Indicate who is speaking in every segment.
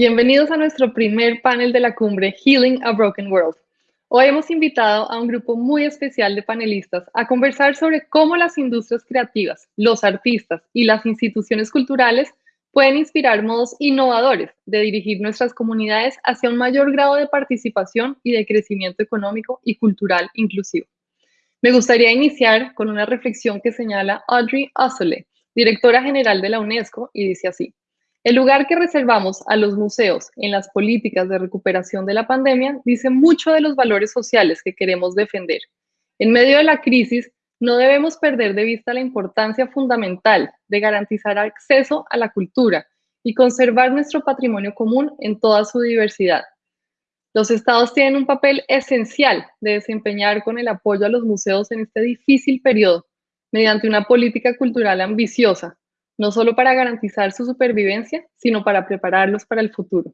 Speaker 1: Bienvenidos a nuestro primer panel de la cumbre Healing a Broken World. Hoy hemos invitado a un grupo muy especial de panelistas a conversar sobre cómo las industrias creativas, los artistas y las instituciones culturales pueden inspirar modos innovadores de dirigir nuestras comunidades hacia un mayor grado de participación y de crecimiento económico y cultural inclusivo. Me gustaría iniciar con una reflexión que señala Audrey Osole, directora general de la UNESCO, y dice así. El lugar que reservamos a los museos en las políticas de recuperación de la pandemia dice mucho de los valores sociales que queremos defender. En medio de la crisis, no debemos perder de vista la importancia fundamental de garantizar acceso a la cultura y conservar nuestro patrimonio común en toda su diversidad. Los estados tienen un papel esencial de desempeñar con el apoyo a los museos en este difícil periodo, mediante una política cultural ambiciosa no solo para garantizar su supervivencia, sino para prepararlos para el futuro.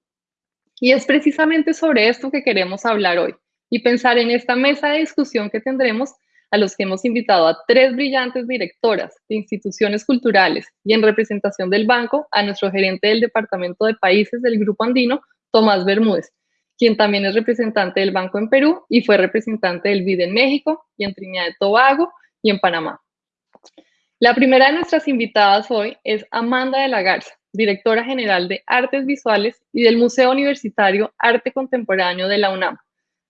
Speaker 1: Y es precisamente sobre esto que queremos hablar hoy y pensar en esta mesa de discusión que tendremos a los que hemos invitado a tres brillantes directoras de instituciones culturales y en representación del banco a nuestro gerente del Departamento de Países del Grupo Andino, Tomás Bermúdez, quien también es representante del banco en Perú y fue representante del BID en México y en Trinidad y Tobago y en Panamá. La primera de nuestras invitadas hoy es Amanda de la Garza, directora general de Artes Visuales y del Museo Universitario Arte Contemporáneo de la UNAM.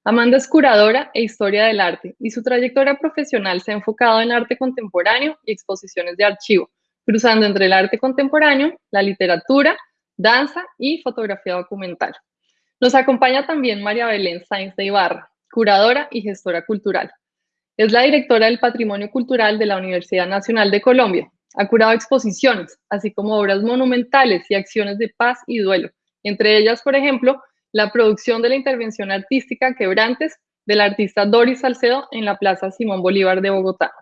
Speaker 1: Amanda es curadora e historia del arte y su trayectoria profesional se ha enfocado en arte contemporáneo y exposiciones de archivo, cruzando entre el arte contemporáneo, la literatura, danza y fotografía documental. Nos acompaña también María Belén Sainz de Ibarra, curadora y gestora cultural. Es la directora del Patrimonio Cultural de la Universidad Nacional de Colombia. Ha curado exposiciones, así como obras monumentales y acciones de paz y duelo. Entre ellas, por ejemplo, la producción de la intervención artística Quebrantes del artista Doris Salcedo en la Plaza Simón Bolívar de Bogotá.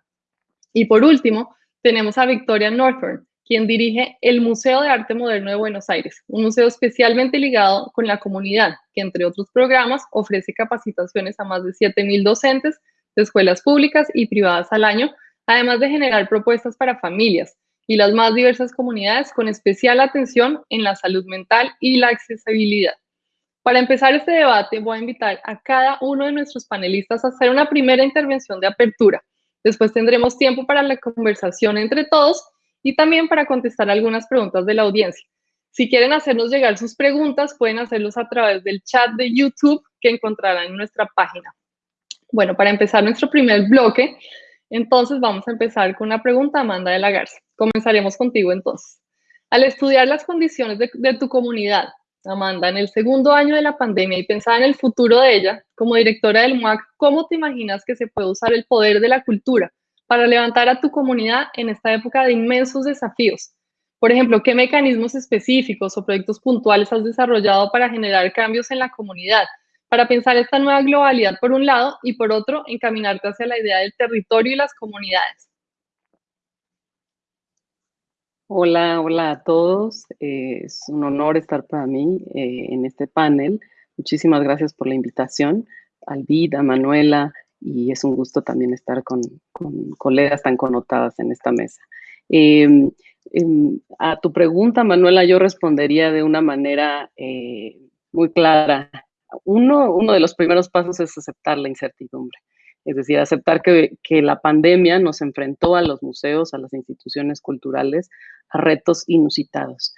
Speaker 1: Y por último, tenemos a Victoria Northorn, quien dirige el Museo de Arte Moderno de Buenos Aires, un museo especialmente ligado con la comunidad, que entre otros programas ofrece capacitaciones a más de 7.000 docentes de escuelas públicas y privadas al año, además de generar propuestas para familias y las más diversas comunidades con especial atención en la salud mental y la accesibilidad. Para empezar este debate, voy a invitar a cada uno de nuestros panelistas a hacer una primera intervención de apertura. Después tendremos tiempo para la conversación entre todos y también para contestar algunas preguntas de la audiencia. Si quieren hacernos llegar sus preguntas, pueden hacerlos a través del chat de YouTube que encontrarán en nuestra página. Bueno, para empezar nuestro primer bloque, entonces vamos a empezar con una pregunta, Amanda de la Garza. Comenzaremos contigo entonces. Al estudiar las condiciones de, tu comunidad, Amanda, en el segundo año de la pandemia y pensar en el futuro de ella, como directora del MUAC, ¿cómo te imaginas que se puede usar el poder de la cultura para levantar a tu comunidad en esta época de inmensos desafíos? Por ejemplo, ¿qué mecanismos específicos o proyectos puntuales has desarrollado para generar cambios en la comunidad? Para pensar esta nueva globalidad por un lado y por otro encaminarte hacia la idea del territorio y las comunidades.
Speaker 2: Hola, hola a todos. Eh, es un honor estar para mí eh, en este panel. Muchísimas gracias por la invitación, Alvida, Manuela, y es un gusto también estar con, colegas tan connotadas en esta mesa. Em, em, a tu pregunta, Manuela, yo respondería de una manera eh, muy clara uno, de los primeros pasos es aceptar la incertidumbre. Es decir, aceptar que, que, la pandemia nos enfrentó a los museos, a las instituciones culturales, a retos inusitados.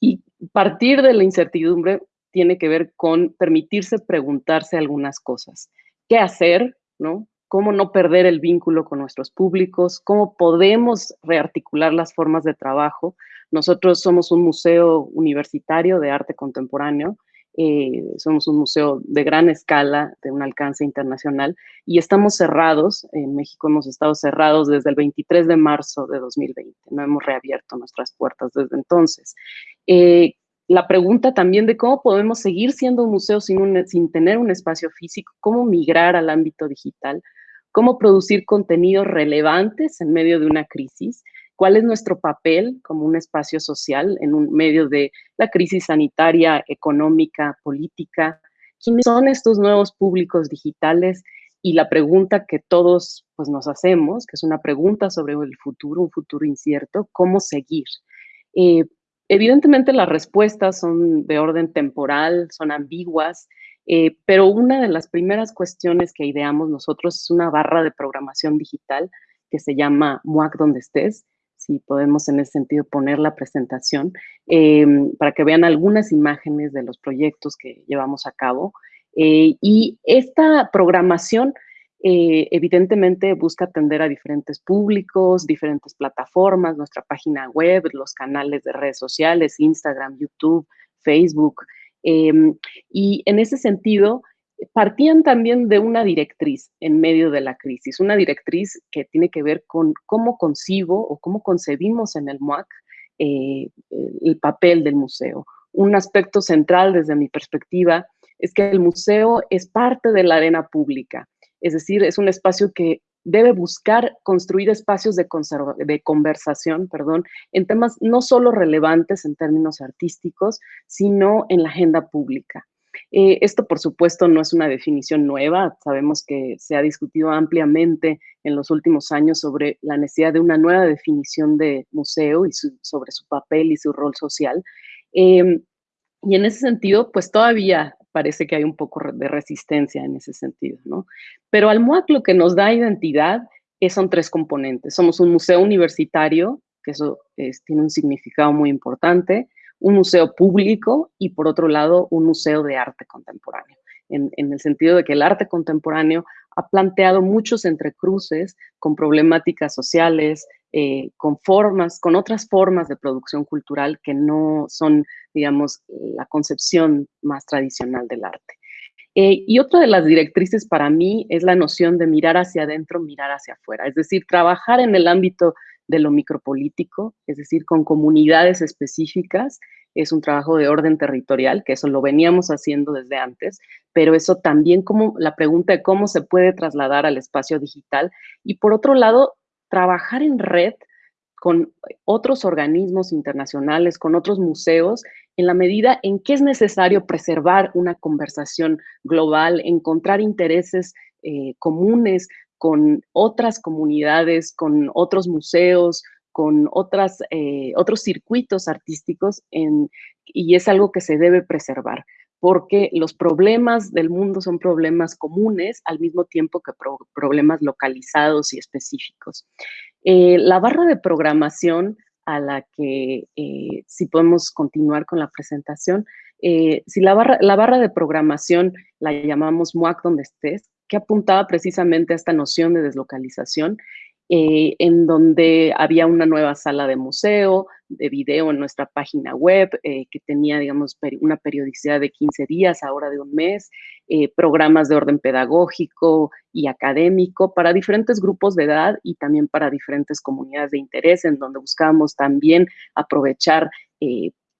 Speaker 2: Y partir de la incertidumbre tiene que ver con permitirse preguntarse algunas cosas. ¿Qué hacer? ¿no? ¿Cómo no perder el vínculo con nuestros públicos? ¿Cómo podemos rearticular las formas de trabajo? Nosotros somos un museo universitario de arte contemporáneo eh, somos un museo de gran escala, de un alcance internacional, y estamos cerrados, en México hemos estado cerrados desde el 23 de marzo de 2020, no hemos reabierto nuestras puertas desde entonces. Eh, la pregunta también de cómo podemos seguir siendo un museo sin, sin tener un espacio físico, cómo migrar al ámbito digital, cómo producir contenidos relevantes en medio de una crisis, cuál es nuestro papel como un espacio social en un medio de la crisis sanitaria, económica, política, quiénes son estos nuevos públicos digitales y la pregunta que todos pues, nos hacemos, que es una pregunta sobre el futuro, un futuro incierto, cómo seguir. Eh, evidentemente las respuestas son de orden temporal, son ambiguas, eh, pero una de las primeras cuestiones que ideamos nosotros es una barra de programación digital que se llama MUAC donde estés, si podemos en ese sentido poner la presentación, em, para que vean algunas imágenes de los proyectos que llevamos a cabo. Eh, y esta programación eh, evidentemente busca atender a diferentes públicos, diferentes plataformas, nuestra página web, los canales de redes sociales, Instagram, YouTube, Facebook. Em, y en ese sentido, partían también de una directriz en medio de la crisis, una directriz que tiene que ver con cómo concibo o cómo concebimos en el MUAC eh, el papel del museo. Un aspecto central desde mi perspectiva es que el museo es parte de la arena pública, es decir, es un espacio que debe buscar construir espacios de, de, conversación perdón, en temas no solo relevantes en términos artísticos, sino en la agenda pública. Eh, esto, por supuesto, no es una definición nueva. Sabemos que se ha discutido ampliamente en los últimos años sobre la necesidad de una nueva definición de museo y sobre su papel y su rol social. Em, y en ese sentido, pues todavía parece que hay un poco de resistencia en ese sentido, ¿no? Pero al MUAC lo que nos da identidad son tres componentes. Somos un museo universitario, que eso tiene un significado muy importante un museo público y por otro lado un museo de arte contemporáneo, en, el sentido de que el arte contemporáneo ha planteado muchos entrecruces con problemáticas sociales, eh, con formas, con otras formas de producción cultural que no son, digamos, la concepción más tradicional del arte. Eh, y otra de las directrices para mí es la noción de mirar hacia adentro, mirar hacia afuera, es decir, trabajar en el ámbito de lo micropolítico, es decir, con comunidades específicas. Es un trabajo de orden territorial, que eso lo veníamos haciendo desde antes, pero eso también como la pregunta de cómo se puede trasladar al espacio digital. Y por otro lado, trabajar en red con otros organismos internacionales, con otros museos, en la medida en que es necesario preservar una conversación global, encontrar intereses eh, comunes con otras comunidades, con otros museos, con otras, eh, otros circuitos artísticos y es algo que se debe preservar porque los problemas del mundo son problemas comunes al mismo tiempo que problemas localizados y específicos. Eh, la barra de programación a la que, eh, si podemos continuar con la presentación, si la barra, la barra de programación la llamamos MUAC donde estés, que apuntaba precisamente a esta noción de deslocalización, eh, en donde había una nueva sala de museo, de video en nuestra página web, eh, que tenía, digamos, una periodicidad de 15 días, ahora de un mes, eh, programas de orden pedagógico y académico para diferentes grupos de edad y también para diferentes comunidades de interés, en donde buscábamos también aprovechar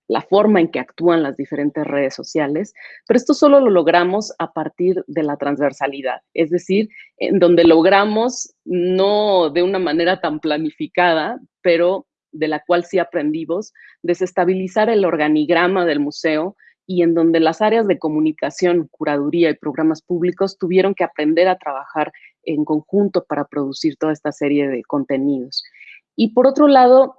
Speaker 2: la forma en que actúan las diferentes redes sociales, pero esto solo lo logramos a partir de la transversalidad, es decir, en donde logramos, no de una manera tan planificada, pero de la cual sí aprendimos, desestabilizar el organigrama del museo y en donde las áreas de comunicación, curaduría y programas públicos tuvieron que aprender a trabajar en conjunto para producir toda esta serie de contenidos. Y por otro lado,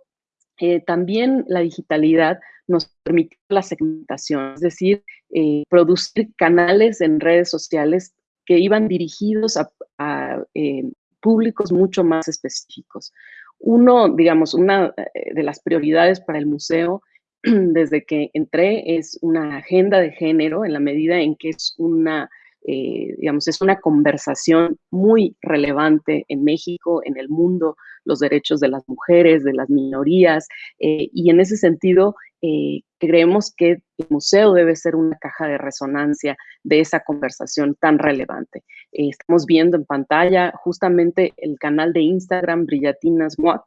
Speaker 2: eh, también la digitalidad nos permitió la segmentación, es decir, eh, producir canales en redes sociales que iban dirigidos a, eh, públicos mucho más específicos. Uno, digamos, una de las prioridades para el museo desde que entré es una agenda de género en la medida en que es una eh, digamos, es una conversación muy relevante en México, en el mundo, los derechos de las mujeres, de las minorías, eh, y en ese sentido eh, creemos que el museo debe ser una caja de resonancia de esa conversación tan relevante. estamos viendo en pantalla justamente el canal de Instagram Brillatinas MUAC,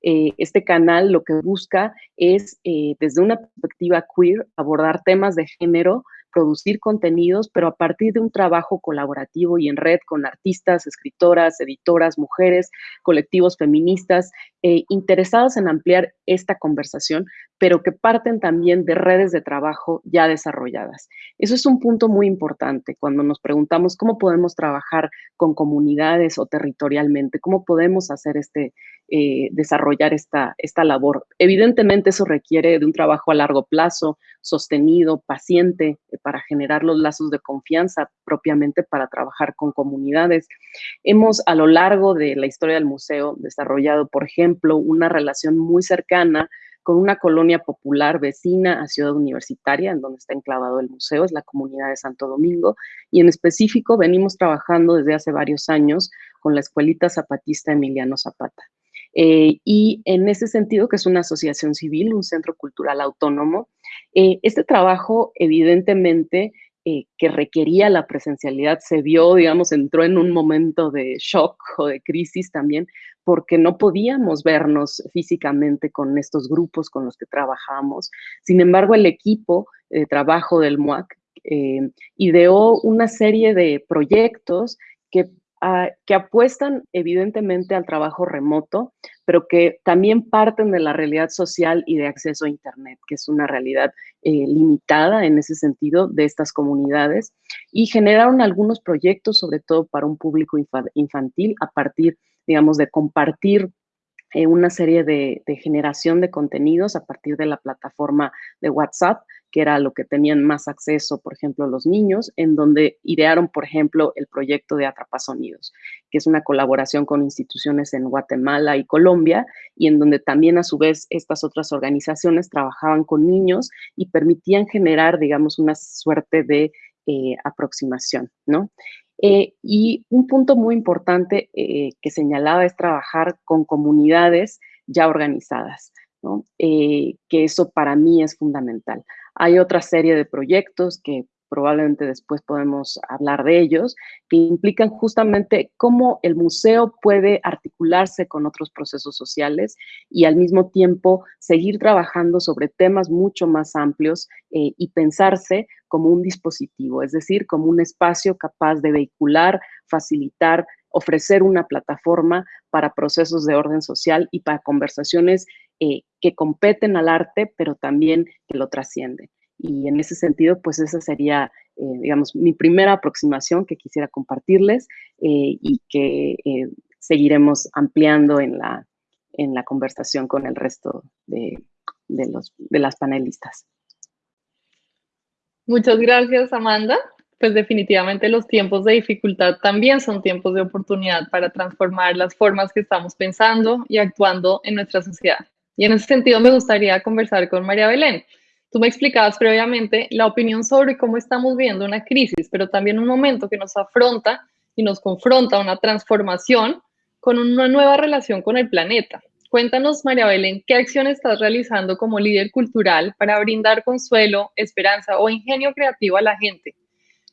Speaker 2: este canal lo que busca es, desde una perspectiva queer, abordar temas de género producir contenidos, pero a partir de un trabajo colaborativo y en red con artistas, escritoras, editoras, mujeres, colectivos feministas, eh, interesados en ampliar esta conversación, pero que parten también de redes de trabajo ya desarrolladas. Eso es un punto muy importante cuando nos preguntamos cómo podemos trabajar con comunidades o territorialmente, cómo podemos hacer este, eh, desarrollar esta, esta labor. Evidentemente eso requiere de un trabajo a largo plazo, sostenido, paciente, eh, para generar los lazos de confianza propiamente para trabajar con comunidades. Hemos a lo largo de la historia del museo desarrollado, por ejemplo, una relación muy cercana con una colonia popular vecina a Ciudad Universitaria, en donde está enclavado el museo, es la comunidad de Santo Domingo, y en específico venimos trabajando desde hace varios años con la Escuelita Zapatista Emiliano Zapata. Eh, y en ese sentido, que es una asociación civil, un centro cultural autónomo, eh, este trabajo evidentemente eh, que requería la presencialidad se vio, digamos, entró en un momento de shock o de crisis también, porque no podíamos vernos físicamente con estos grupos con los que trabajamos. Sin embargo, el equipo de trabajo del MUAC eh, ideó una serie de proyectos que que apuestan evidentemente al trabajo remoto, pero que también parten de la realidad social y de acceso a Internet, que es una realidad eh, limitada en ese sentido de estas comunidades, y generaron algunos proyectos, sobre todo para un público infantil, a partir, digamos, de compartir eh, una serie de, generación de contenidos a partir de la plataforma de WhatsApp que era lo que tenían más acceso, por ejemplo, los niños, en donde idearon, por ejemplo, el proyecto de Atrapasonidos, que es una colaboración con instituciones en Guatemala y Colombia, y en donde también a su vez estas otras organizaciones trabajaban con niños y permitían generar, digamos, una suerte de eh, aproximación, ¿no? Eh, y un punto muy importante eh, que señalaba es trabajar con comunidades ya organizadas, ¿no? que eso para mí es fundamental. Hay otra serie de proyectos que probablemente después podemos hablar de ellos, que implican justamente cómo el museo puede articularse con otros procesos sociales y al mismo tiempo seguir trabajando sobre temas mucho más amplios eh, y pensarse como un dispositivo, es decir, como un espacio capaz de vehicular, facilitar, ofrecer una plataforma para procesos de orden social y para conversaciones eh, que competen al arte, pero también que lo trascienden. Y en ese sentido, pues esa sería, eh, digamos, mi primera aproximación que quisiera compartirles eh, y que seguiremos ampliando en la, en la conversación con el resto de, de, los, de las panelistas.
Speaker 1: Muchas gracias, Amanda. Pues definitivamente los tiempos de dificultad también son tiempos de oportunidad para transformar las formas que estamos pensando y actuando en nuestra sociedad. Y en ese sentido me gustaría conversar con María Belén. Tú me explicabas previamente la opinión sobre cómo estamos viendo una crisis, pero también un momento que nos afronta y nos confronta a una transformación con una nueva relación con el planeta. Cuéntanos, María Belén, ¿qué acción estás realizando como líder cultural para brindar consuelo, esperanza o ingenio creativo a la gente?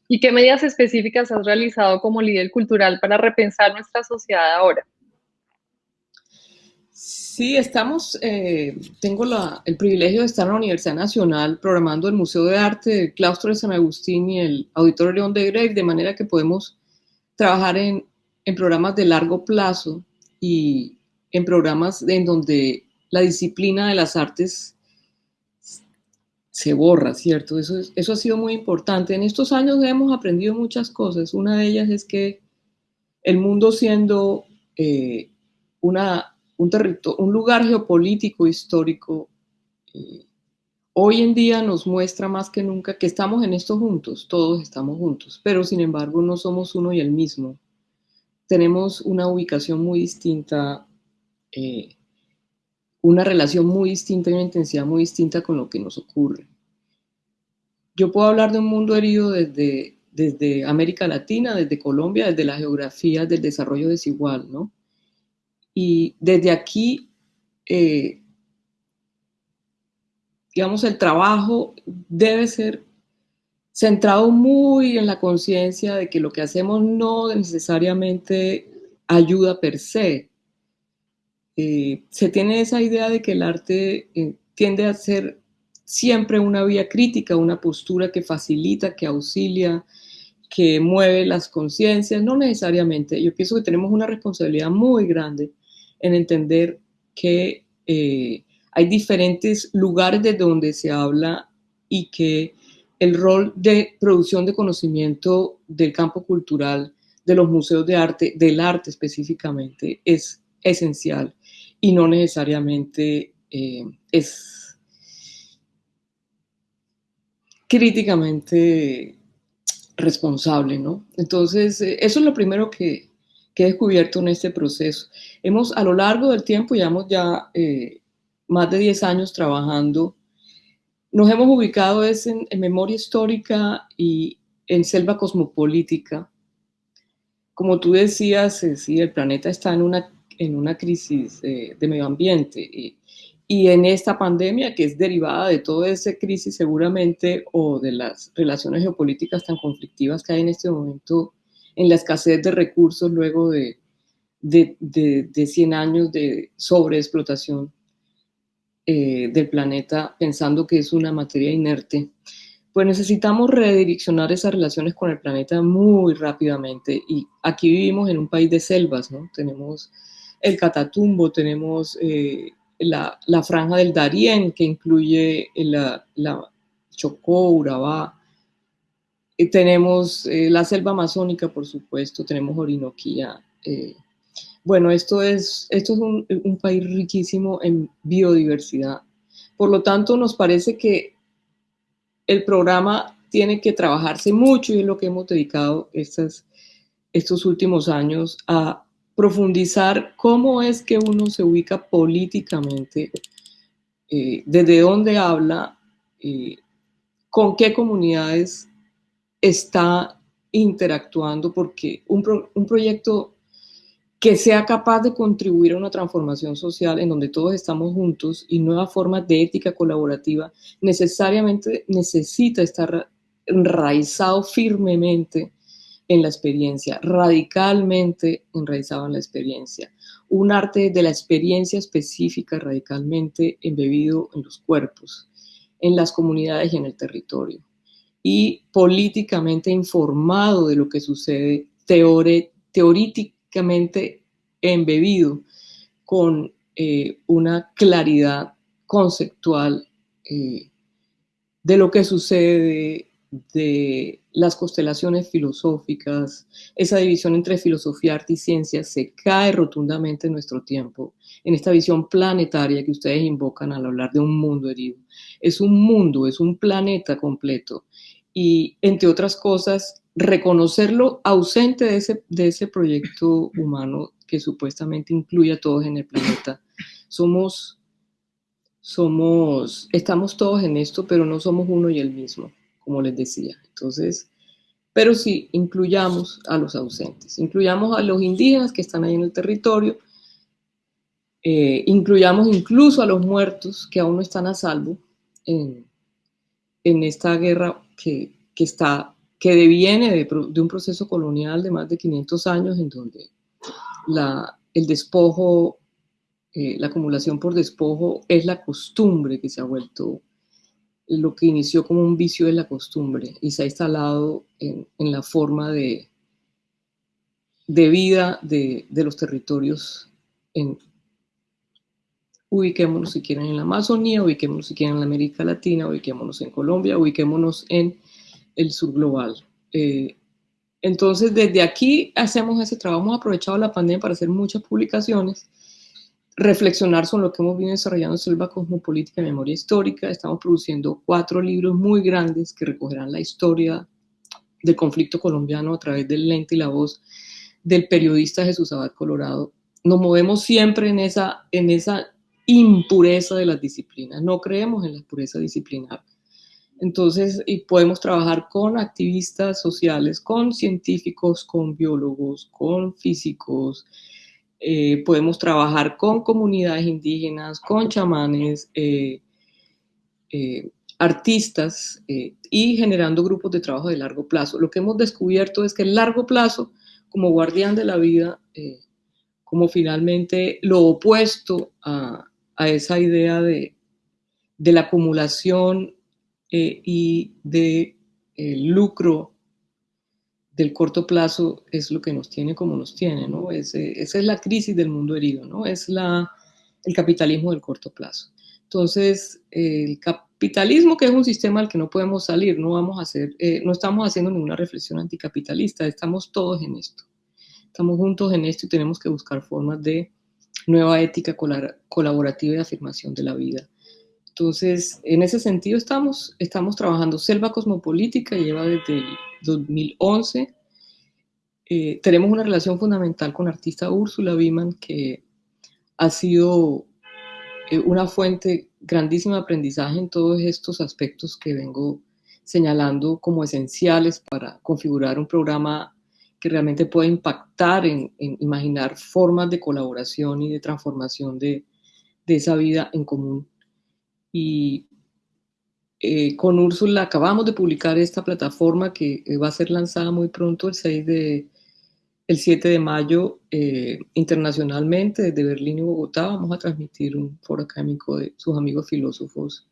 Speaker 1: ¿Y qué medidas específicas has realizado como líder cultural para repensar nuestra sociedad ahora?
Speaker 3: Sí, estamos, eh, tengo el privilegio de estar en la Universidad Nacional programando el Museo de Arte del Claustro de San Agustín y el Auditorio León de Grey, de manera que podemos trabajar en, en programas de largo plazo y en programas en donde la disciplina de las artes se borra, ¿cierto? Eso, eso ha sido muy importante. En estos años hemos aprendido muchas cosas. Una de ellas es que el mundo siendo eh, una un, un lugar geopolítico histórico, eh, hoy en día nos muestra más que nunca que estamos en esto juntos, todos estamos juntos, pero sin embargo no somos uno y el mismo. Tenemos una ubicación muy distinta, eh, una relación muy distinta y una intensidad muy distinta con lo que nos ocurre. Yo puedo hablar de un mundo herido desde, desde América Latina, desde Colombia, desde la geografía del desarrollo desigual, ¿no? Y desde aquí, eh, digamos, el trabajo debe ser centrado muy en la conciencia de que lo que hacemos no necesariamente ayuda per se. Eh, se tiene esa idea de que el arte eh, tiende a ser siempre una vía crítica, una postura que facilita, que auxilia, que mueve las conciencias, no necesariamente. Yo pienso que tenemos una responsabilidad muy grande en entender que eh, hay diferentes lugares de donde se habla y que el rol de producción de conocimiento del campo cultural, de los museos de arte, del arte específicamente, es esencial y no necesariamente eh, es críticamente responsable, ¿no? Entonces, eh, eso es lo primero que, he descubierto en este proceso. Hemos, a lo largo del tiempo, llevamos ya eh, más de 10 años trabajando, nos hemos ubicado es en, memoria histórica y en selva cosmopolítica. Como tú decías, sí, el planeta está en una, en una crisis de medio ambiente y, y en esta pandemia, que es derivada de toda esa crisis seguramente, o de las relaciones geopolíticas tan conflictivas que hay en este momento, en la escasez de recursos luego de, de, de, 100 años de sobreexplotación eh, del planeta, pensando que es una materia inerte, pues necesitamos redireccionar esas relaciones con el planeta muy rápidamente. Y aquí vivimos en un país de selvas, ¿no? Tenemos el Catatumbo, tenemos... Eh, la, franja del Darién, que incluye la, Chocó, Urabá. Tenemos eh, la selva amazónica, por supuesto, tenemos Orinoquía. Eh. bueno, esto es, esto es un, un, país riquísimo en biodiversidad. Por lo tanto, nos parece que el programa tiene que trabajarse mucho y es lo que hemos dedicado estas, estos últimos años a profundizar cómo es que uno se ubica políticamente, eh, desde dónde habla, eh, con qué comunidades está interactuando, porque un, un proyecto que sea capaz de contribuir a una transformación social en donde todos estamos juntos y nuevas formas de ética colaborativa, necesariamente necesita estar enraizado firmemente en la experiencia, radicalmente enraizado en la experiencia. Un arte de la experiencia específica, radicalmente embebido en los cuerpos, en las comunidades y en el territorio. Y políticamente informado de lo que sucede, teóricamente embebido con eh, una claridad conceptual eh, de lo que sucede, de las constelaciones filosóficas, esa división entre filosofía, arte y ciencia se cae rotundamente en nuestro tiempo, en esta visión planetaria que ustedes invocan al hablar de un mundo herido. Es un mundo, es un planeta completo. Y entre otras cosas, reconocerlo ausente de ese, de ese proyecto humano que supuestamente incluye a todos en el planeta. Somos, somos, estamos todos en esto, pero no somos uno y el mismo como les decía. Entonces, pero sí, incluyamos a los ausentes, incluyamos a los indígenas que están ahí en el territorio, eh, incluyamos incluso a los muertos que aún no están a salvo en, esta guerra que, está, que deviene de, un proceso colonial de más de 500 años en donde el despojo, eh, la acumulación por despojo es la costumbre que se ha vuelto lo que inició como un vicio de la costumbre y se ha instalado en, la forma de, de vida de, los territorios ubiquémonos si quieren en la Amazonía, ubiquémonos si quieren en la América Latina, ubiquémonos en Colombia, ubiquémonos en el sur global. Eh, entonces, desde aquí hacemos ese trabajo, hemos aprovechado la pandemia para hacer muchas publicaciones reflexionar sobre lo que hemos venido desarrollando en Selva Cosmopolítica y Memoria Histórica. Estamos produciendo cuatro libros muy grandes que recogerán la historia del conflicto colombiano a través del lente y la voz del periodista Jesús Abad Colorado. Nos movemos siempre en esa, en esa impureza de las disciplinas, no creemos en la pureza disciplinar. Entonces, y podemos trabajar con activistas sociales, con científicos, con biólogos, con físicos, eh, podemos trabajar con comunidades indígenas, con chamanes, eh, eh, artistas y generando grupos de trabajo de largo plazo. Lo que hemos descubierto es que el largo plazo, como guardián de la vida, como finalmente lo opuesto a, esa idea de, de la acumulación y de lucro del corto plazo es lo que nos tiene como nos tiene, ¿no? esa es la crisis del mundo herido, ¿no? Es la, el capitalismo del corto plazo. Entonces, el capitalismo, que es un sistema al que no podemos salir, no, vamos a hacer, eh, no estamos haciendo ninguna reflexión anticapitalista, estamos todos en esto. Estamos juntos en esto y tenemos que buscar formas de nueva ética colaborativa y afirmación de la vida. Entonces, en ese sentido estamos, estamos trabajando. Selva Cosmopolítica lleva desde el 2011. Eh, tenemos una relación fundamental con la artista Úrsula Biman, que ha sido eh, una fuente grandísima de aprendizaje en todos estos aspectos que vengo señalando como esenciales para configurar un programa que realmente pueda impactar en, imaginar formas de colaboración y de transformación de, esa vida en común. Y eh, con Úrsula acabamos de publicar esta plataforma que eh, va a ser lanzada muy pronto, el 6 de, el 7 de mayo eh, internacionalmente desde Berlín y Bogotá vamos a transmitir un foro académico de sus amigos filósofos.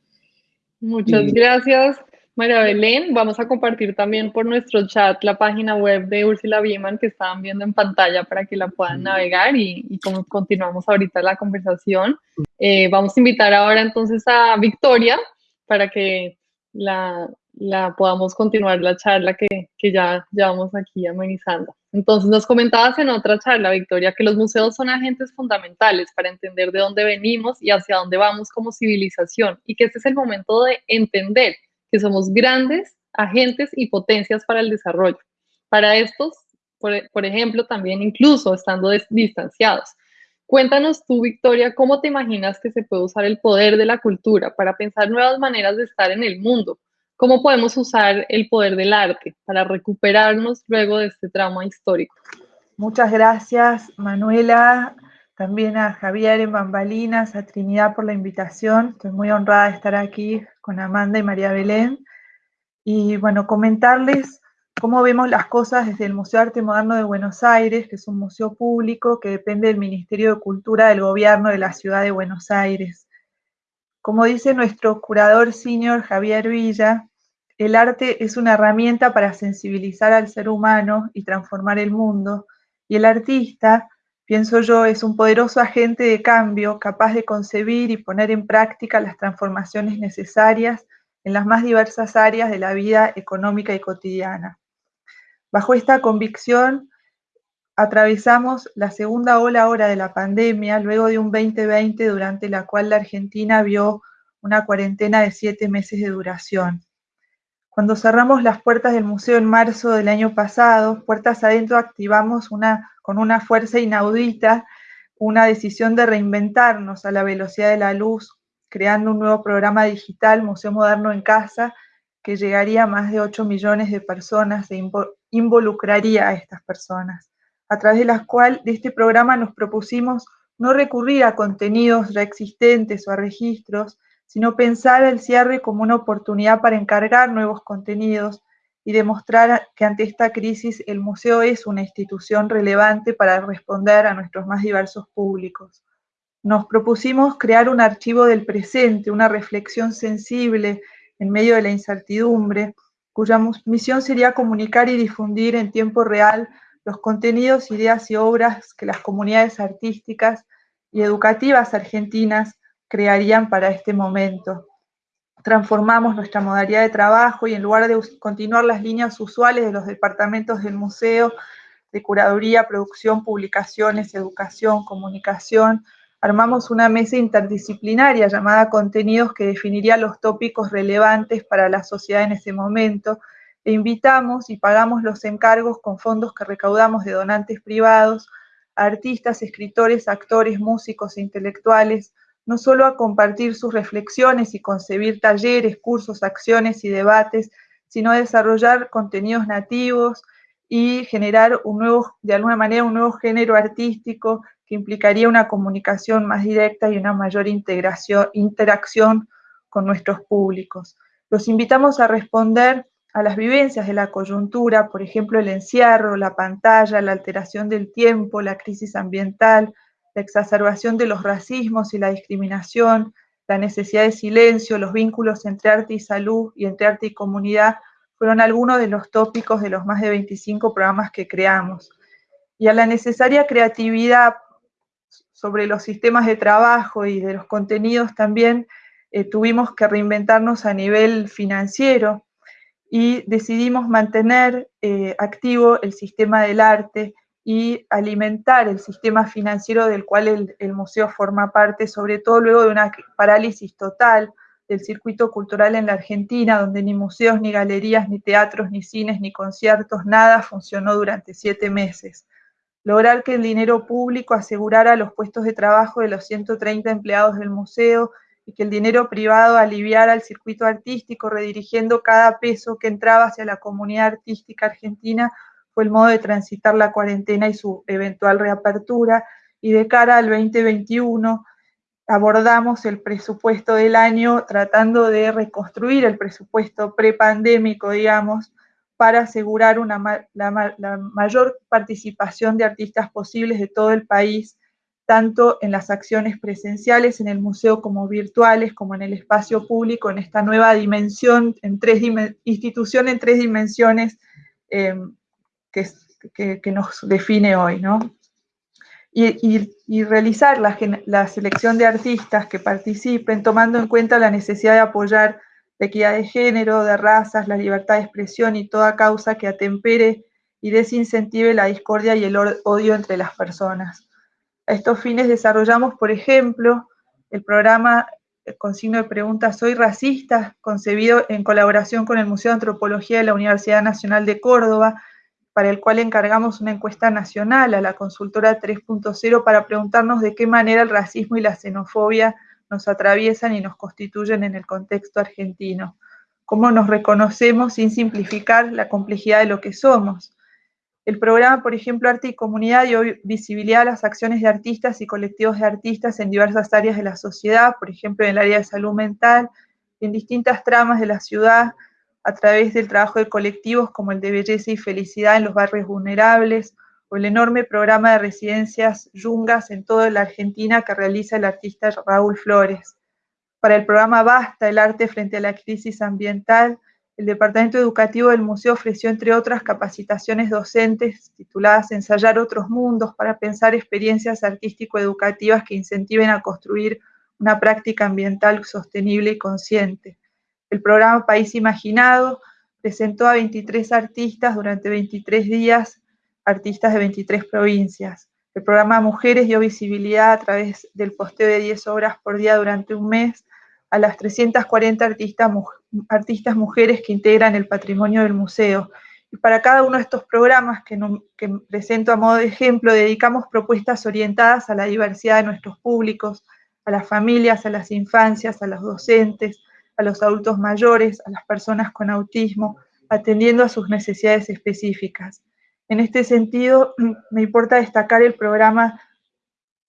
Speaker 1: Muchas gracias, María Belén. Vamos a compartir también por nuestro chat la página web de Úrsula Biemann que estaban viendo en pantalla para que la puedan navegar y, y como continuamos ahorita la conversación. Eh, vamos a invitar ahora entonces a Victoria para que la, la podamos continuar la charla que, que ya llevamos aquí amenizando. Entonces nos comentabas en otra charla, Victoria, que los museos son agentes fundamentales para entender de dónde venimos y hacia dónde vamos como civilización y que este es el momento de entender que somos grandes agentes y potencias para el desarrollo. Para estos, por, ejemplo, también incluso estando distanciados. Cuéntanos tú, Victoria, cómo te imaginas que se puede usar el poder de la cultura para pensar nuevas maneras de estar en el mundo, ¿Cómo podemos usar el poder del arte para recuperarnos luego de este trauma histórico?
Speaker 4: Muchas gracias, Manuela, también a Javier en Bambalinas, a Trinidad por la invitación. Estoy muy honrada de estar aquí con Amanda y María Belén. Y bueno, comentarles cómo vemos las cosas desde el Museo Arte Moderno de Buenos Aires, que es un museo público que depende del Ministerio de Cultura del Gobierno de la Ciudad de Buenos Aires. Como dice nuestro curador senior Javier Villa, el arte es una herramienta para sensibilizar al ser humano y transformar el mundo, y el artista, pienso yo, es un poderoso agente de cambio capaz de concebir y poner en práctica las transformaciones necesarias en las más diversas áreas de la vida económica y cotidiana. Bajo esta convicción, atravesamos la segunda ola ahora de la pandemia, luego de un 2020 durante la cual la Argentina vio una cuarentena de siete meses de duración. Cuando cerramos las puertas del museo en marzo del año pasado, puertas adentro activamos una, con una fuerza inaudita una decisión de reinventarnos a la velocidad de la luz, creando un nuevo programa digital, Museo Moderno en Casa, que llegaría a más de 8 millones de personas e involucraría a estas personas, a través de las cuales de este programa nos propusimos no recurrir a contenidos ya existentes o a registros, sino pensar el cierre como una oportunidad para encargar nuevos contenidos y demostrar que ante esta crisis el museo es una institución relevante para responder a nuestros más diversos públicos. Nos propusimos crear un archivo del presente, una reflexión sensible en medio de la incertidumbre, cuya misión sería comunicar y difundir en tiempo real los contenidos, ideas y obras que las comunidades artísticas y educativas argentinas crearían para este momento. Transformamos nuestra modalidad de trabajo y en lugar de continuar las líneas usuales de los departamentos del museo, de curaduría, producción, publicaciones, educación, comunicación, armamos una mesa interdisciplinaria llamada Contenidos que definiría los tópicos relevantes para la sociedad en ese momento. E invitamos y pagamos los encargos con fondos que recaudamos de donantes privados artistas, escritores, actores, músicos e intelectuales, no solo a compartir sus reflexiones y concebir talleres, cursos, acciones y debates, sino a desarrollar contenidos nativos y generar un nuevo, de alguna manera, un nuevo género artístico que implicaría una comunicación más directa y una mayor integración, interacción con nuestros públicos. Los invitamos a responder a las vivencias de la coyuntura, por ejemplo, el encierro, la pantalla, la alteración del tiempo, la crisis ambiental, la exacerbación de los racismos y la discriminación, la necesidad de silencio, los vínculos entre arte y salud y entre arte y comunidad, fueron algunos de los tópicos de los más de 25 programas que creamos. Y a la necesaria creatividad sobre los sistemas de trabajo y de los contenidos también eh, tuvimos que reinventarnos a nivel financiero y decidimos mantener eh, activo el sistema del arte y alimentar el sistema financiero del cual el, museo forma parte, sobre todo luego de una parálisis total del circuito cultural en la Argentina, donde ni museos, ni galerías, ni teatros, ni cines, ni conciertos, nada funcionó durante siete meses. Lograr que el dinero público asegurara los puestos de trabajo de los 130 empleados del museo y que el dinero privado aliviara el circuito artístico, redirigiendo cada peso que entraba hacia la comunidad artística argentina, el modo de transitar la cuarentena y su eventual reapertura. Y de cara al 2021 abordamos el presupuesto del año tratando de reconstruir el presupuesto prepandémico, digamos, para asegurar una, la, mayor participación de artistas posibles de todo el país, tanto en las acciones presenciales en el museo como virtuales, como en el espacio público, en esta nueva dimensión, en tres institución en tres dimensiones eh, que, nos define hoy, ¿no? Y, realizar la, la, selección de artistas que participen, tomando en cuenta la necesidad de apoyar la equidad de género, de razas, la libertad de expresión y toda causa que atempere y desincentive la discordia y el odio entre las personas. A estos fines desarrollamos, por ejemplo, el programa con signo de pregunta Soy racista, concebido en colaboración con el Museo de Antropología de la Universidad Nacional de Córdoba, para el cual encargamos una encuesta nacional a la consultora 3.0 para preguntarnos de qué manera el racismo y la xenofobia nos atraviesan y nos constituyen en el contexto argentino. Cómo nos reconocemos sin simplificar la complejidad de lo que somos. El programa, por ejemplo, Arte y Comunidad dio visibilidad a las acciones de artistas y colectivos de artistas en diversas áreas de la sociedad, por ejemplo, en el área de salud mental, en distintas tramas de la ciudad, a través del trabajo de colectivos como el de belleza y felicidad en los barrios vulnerables o el enorme programa de residencias yungas en toda la Argentina que realiza el artista Raúl Flores. Para el programa Basta, el arte frente a la crisis ambiental, el Departamento Educativo del Museo ofreció, entre otras, capacitaciones docentes tituladas Ensayar otros mundos para pensar experiencias artístico-educativas que incentiven a construir una práctica ambiental sostenible y consciente. El programa País Imaginado presentó a 23 artistas durante 23 días, artistas de 23 provincias. El programa Mujeres dio visibilidad a través del posteo de 10 obras por día durante un mes a las 340 artistas, artistas mujeres que integran el patrimonio del museo. Y para cada uno de estos programas que, que presento a modo de ejemplo, dedicamos propuestas orientadas a la diversidad de nuestros públicos, a las familias, a las infancias, a los docentes, a los adultos mayores, a las personas con autismo, atendiendo a sus necesidades específicas. En este sentido, me importa destacar el programa,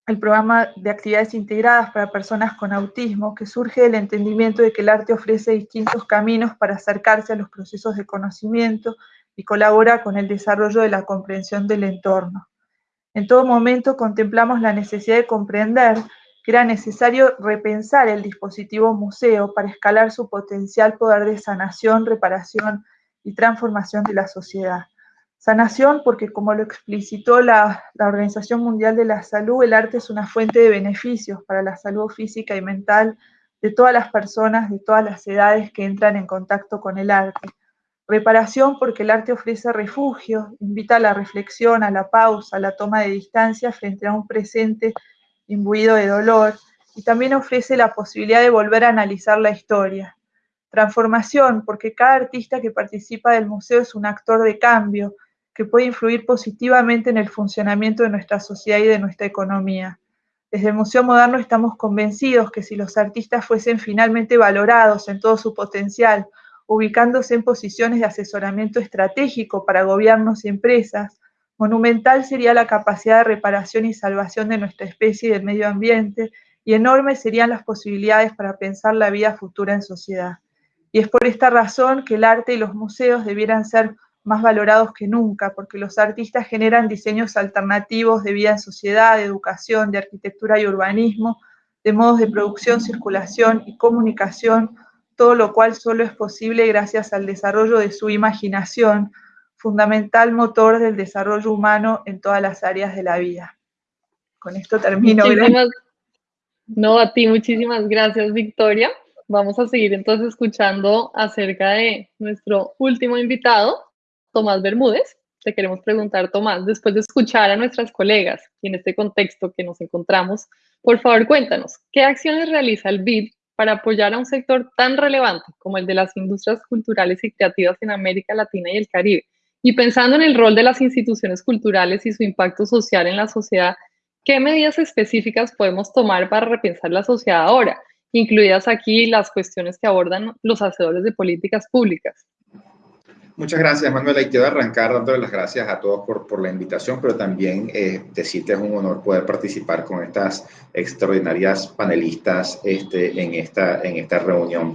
Speaker 4: el programa de actividades integradas para personas con autismo, que surge del entendimiento de que el arte ofrece distintos caminos para acercarse a los procesos de conocimiento y colabora con el desarrollo de la comprensión del entorno. En todo momento contemplamos la necesidad de comprender que era necesario repensar el dispositivo museo para escalar su potencial poder de sanación, reparación y transformación de la sociedad. Sanación porque, como lo explicitó la, Organización Mundial de la Salud, el arte es una fuente de beneficios para la salud física y mental de todas las personas, de todas las edades que entran en contacto con el arte. Reparación porque el arte ofrece refugio, invita a la reflexión, a la pausa, a la toma de distancia frente a un presente imbuido de dolor, y también ofrece la posibilidad de volver a analizar la historia. Transformación, porque cada artista que participa del museo es un actor de cambio que puede influir positivamente en el funcionamiento de nuestra sociedad y de nuestra economía. Desde el Museo Moderno estamos convencidos que si los artistas fuesen finalmente valorados en todo su potencial, ubicándose en posiciones de asesoramiento estratégico para gobiernos y empresas, Monumental sería la capacidad de reparación y salvación de nuestra especie y del medio ambiente, y enormes serían las posibilidades para pensar la vida futura en sociedad. Y es por esta razón que el arte y los museos debieran ser más valorados que nunca, porque los artistas generan diseños alternativos de vida en sociedad, de educación, de arquitectura y urbanismo, de modos de producción, circulación y comunicación, todo lo cual solo es posible gracias al desarrollo de su imaginación, fundamental motor del desarrollo humano en todas las áreas de la vida. Con esto termino.
Speaker 1: no, a ti muchísimas gracias, Victoria. vamos a seguir entonces escuchando acerca de nuestro último invitado, Tomás Bermúdez. Te queremos preguntar, Tomás, después de escuchar a nuestras colegas y en este contexto que nos encontramos, por favor cuéntanos, ¿qué acciones realiza el BID para apoyar a un sector tan relevante como el de las industrias culturales y creativas en América Latina y el Caribe? Y pensando en el rol de las instituciones culturales y su impacto social en la sociedad, ¿qué medidas específicas podemos tomar para repensar la sociedad ahora? incluidas aquí las cuestiones que abordan los hacedores de políticas públicas.
Speaker 5: Muchas gracias, Manuela. Y quiero arrancar dándole las gracias a todos por, por la invitación, pero también eh, decir que es un honor poder participar con estas extraordinarias panelistas este, en, esta, en esta reunión.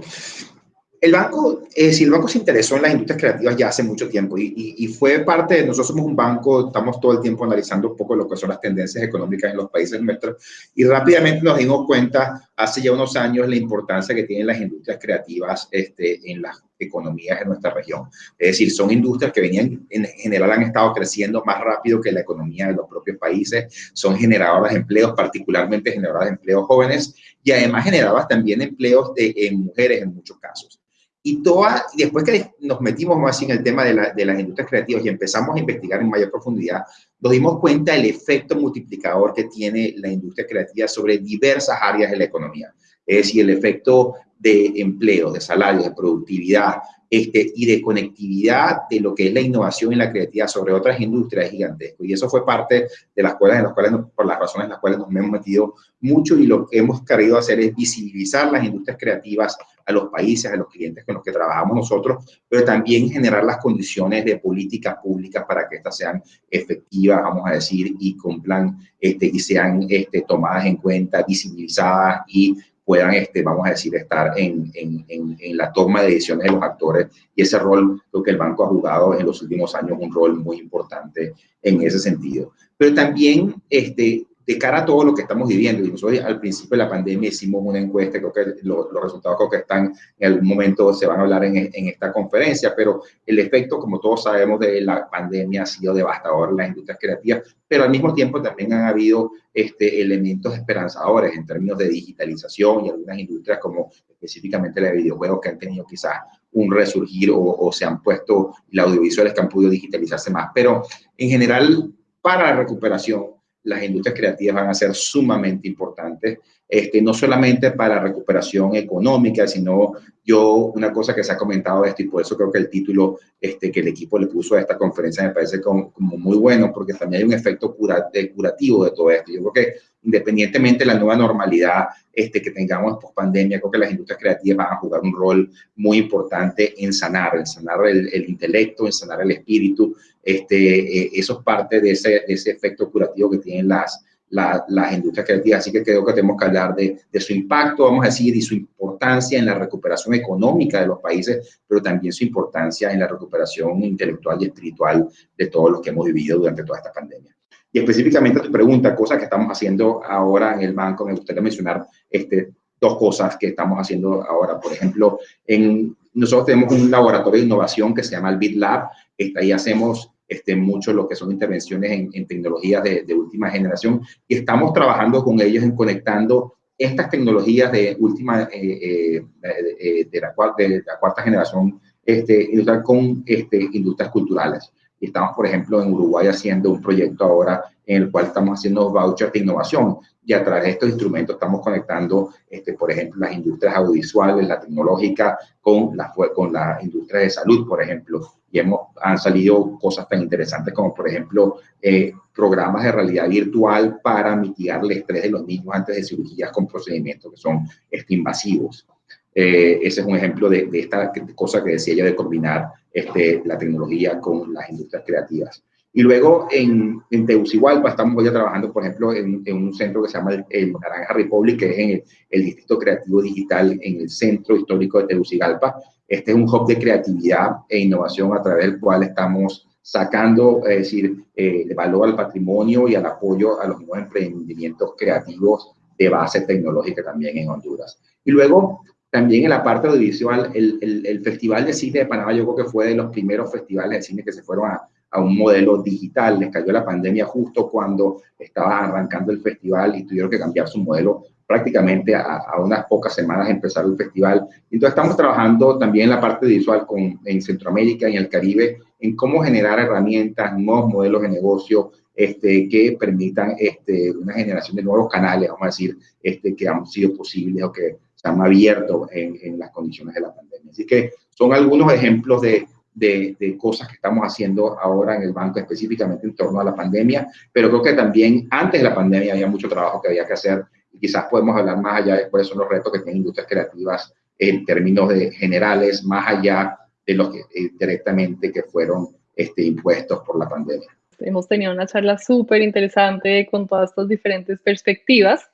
Speaker 5: El banco, eh, el banco se interesó en las industrias creativas ya hace mucho tiempo y, fue parte, nosotros somos un banco, estamos todo el tiempo analizando un poco lo que son las tendencias económicas en los países nuestros y rápidamente nos dimos cuenta hace ya unos años la importancia que tienen las industrias creativas este, en las economías de nuestra región. Es decir, son industrias que venían, en general han estado creciendo más rápido que la economía de los propios países, son generadoras de empleos, particularmente generadoras de empleos jóvenes y además generadoras también empleos de, en mujeres en muchos casos. Y toda, después que nos metimos más en el tema de, la, de, las industrias creativas y empezamos a investigar en mayor profundidad, nos dimos cuenta del efecto multiplicador que tiene la industria creativa sobre diversas áreas de la economía. Es decir, el efecto de empleo, de salario, de productividad este, y de conectividad de lo que es la innovación y la creatividad sobre otras industrias gigantescas. Y eso fue parte de las cuales, en las cuales por las razones en las cuales nos hemos metido mucho y lo que hemos querido hacer es visibilizar las industrias creativas a los países, a los clientes con los que trabajamos nosotros, pero también generar las condiciones de políticas públicas para que estas sean efectivas, vamos a decir, y cumplan este, y sean este, tomadas en cuenta, visibilizadas y puedan, este, vamos a decir, estar en, en, en, la toma de decisiones de los actores. Y ese rol, lo que el banco ha jugado en los últimos años, un rol muy importante en ese sentido. Pero también este, de cara a todo lo que estamos viviendo, y nosotros al principio de la pandemia hicimos una encuesta, creo que los resultados creo que están en algún momento se van a hablar en, en, esta conferencia, pero el efecto, como todos sabemos, de la pandemia ha sido devastador en las industrias creativas, pero al mismo tiempo también han habido este, elementos esperanzadores en términos de digitalización y algunas industrias como específicamente la de videojuegos que han tenido quizás un resurgir o, o se han puesto, las audiovisuales que han podido digitalizarse más, pero en general para la recuperación las industrias creativas van a ser sumamente importantes, este, no solamente para recuperación económica, sino yo, una cosa que se ha comentado esto, y por eso creo que el título este, que el equipo le puso a esta conferencia me parece como, muy bueno, porque también hay un efecto cura, de, curativo de todo esto. Yo creo que independientemente de la nueva normalidad este, que tengamos post pandemia, creo que las industrias creativas van a jugar un rol muy importante en sanar, en sanar el intelecto, en sanar el espíritu, este, eh, eso es parte de ese, de ese, efecto curativo que tienen las, las industrias creativas. Así que creo que tenemos que hablar de, de, su impacto, vamos a decir, y su importancia en la recuperación económica de los países, pero también su importancia en la recuperación intelectual y espiritual de todos los que hemos vivido durante toda esta pandemia. Y específicamente a tu pregunta, cosas que estamos haciendo ahora en el banco, me gustaría mencionar este, dos cosas que estamos haciendo ahora. Por ejemplo, en, nosotros tenemos un laboratorio de innovación que se llama el BitLab. Ahí hacemos este, mucho lo que son intervenciones en, en tecnologías de, de, última generación y estamos trabajando con ellos en conectando estas tecnologías de última, eh, eh, de, de, la, de, la, cuarta generación este, con este, industrias culturales. Estamos, por ejemplo, en Uruguay haciendo un proyecto ahora en el cual estamos haciendo vouchers de innovación y a través de estos instrumentos estamos conectando, este, por ejemplo, las industrias audiovisuales, la tecnológica, con la, con la industria de salud, por ejemplo. Y hemos, han salido cosas tan interesantes como, por ejemplo, eh, programas de realidad virtual para mitigar el estrés de los niños antes de cirugías con procedimientos que son este, invasivos. Eh, ese es un ejemplo de, esta cosa que decía yo de combinar este, la tecnología con las industrias creativas. Y luego en, en Tegucigalpa estamos ya trabajando, por ejemplo, en, en, un centro que se llama el, Naranja Republic, que es en el, Distrito Creativo Digital en el Centro Histórico de Tegucigalpa. Este es un hub de creatividad e innovación a través del cual estamos sacando, es decir, eh, el valor al patrimonio y al apoyo a los nuevos emprendimientos creativos de base tecnológica también en Honduras. Y luego, también en la parte audiovisual, el, el, el Festival de Cine de Panamá, yo creo que fue de los primeros festivales de cine que se fueron a, a un modelo digital. Les cayó la pandemia justo cuando estaba arrancando el festival y tuvieron que cambiar su modelo prácticamente a, unas pocas semanas de empezar el festival. Entonces estamos trabajando también en la parte visual con, en Centroamérica y en el Caribe en cómo generar herramientas, nuevos modelos de negocio este, que permitan este, una generación de nuevos canales, vamos a decir, este, que han sido posibles o que se han abierto en, en las condiciones de la pandemia. Así que son algunos ejemplos de, de, cosas que estamos haciendo ahora en el banco, específicamente en torno a la pandemia, pero creo que también antes de la pandemia había mucho trabajo que había que hacer y quizás podemos hablar más allá de cuáles son los retos que tienen industrias creativas en términos de generales, más allá de los que eh, directamente que fueron este, impuestos por la pandemia.
Speaker 1: Hemos tenido una charla súper interesante con todas estas diferentes perspectivas.